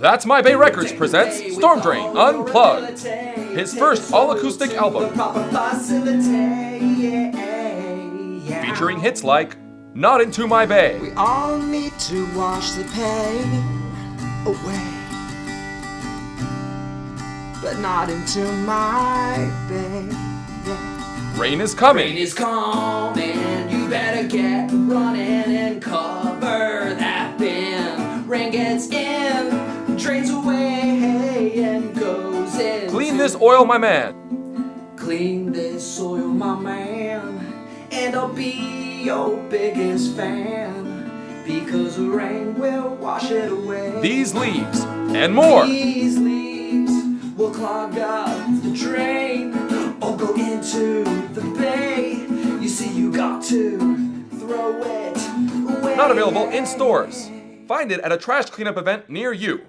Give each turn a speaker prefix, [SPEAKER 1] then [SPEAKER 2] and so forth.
[SPEAKER 1] That's My Bay Records presents Storm Drain Unplugged, his first all-acoustic album, featuring hits like Not Into My Bay,
[SPEAKER 2] We all need to wash the pain away, but not into my bay.
[SPEAKER 1] Rain is Coming,
[SPEAKER 3] Rain is coming, you better get running and cover that bin. Rain gets in, drains away, and goes in.
[SPEAKER 1] Clean This Oil My Man,
[SPEAKER 3] Clean this soil, my man, and I'll be your biggest fan. Because the rain will wash it away.
[SPEAKER 1] These Leaves, and more.
[SPEAKER 3] These leaves will clog up the drain or go into the bay. You see, you got to throw it away.
[SPEAKER 1] Not available in stores. Find it at a trash cleanup event near you.